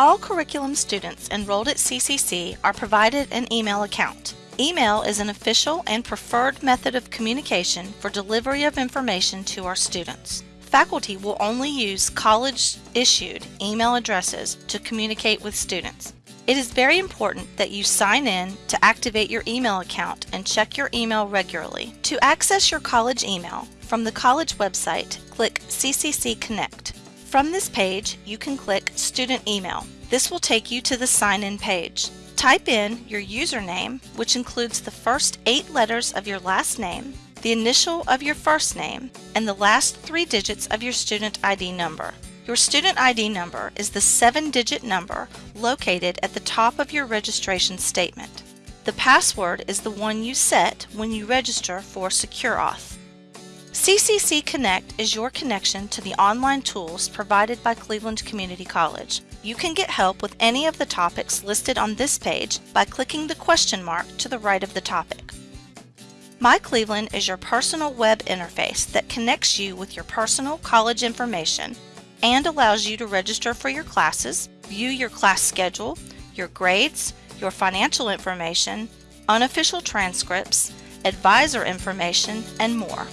All curriculum students enrolled at CCC are provided an email account. Email is an official and preferred method of communication for delivery of information to our students. Faculty will only use college-issued email addresses to communicate with students. It is very important that you sign in to activate your email account and check your email regularly. To access your college email, from the college website, click CCC Connect. From this page, you can click Student Email. This will take you to the sign-in page. Type in your username, which includes the first eight letters of your last name, the initial of your first name, and the last three digits of your student ID number. Your student ID number is the seven-digit number located at the top of your registration statement. The password is the one you set when you register for SecureAuth. CCC Connect is your connection to the online tools provided by Cleveland Community College. You can get help with any of the topics listed on this page by clicking the question mark to the right of the topic. My Cleveland is your personal web interface that connects you with your personal college information and allows you to register for your classes, view your class schedule, your grades, your financial information, unofficial transcripts, advisor information, and more.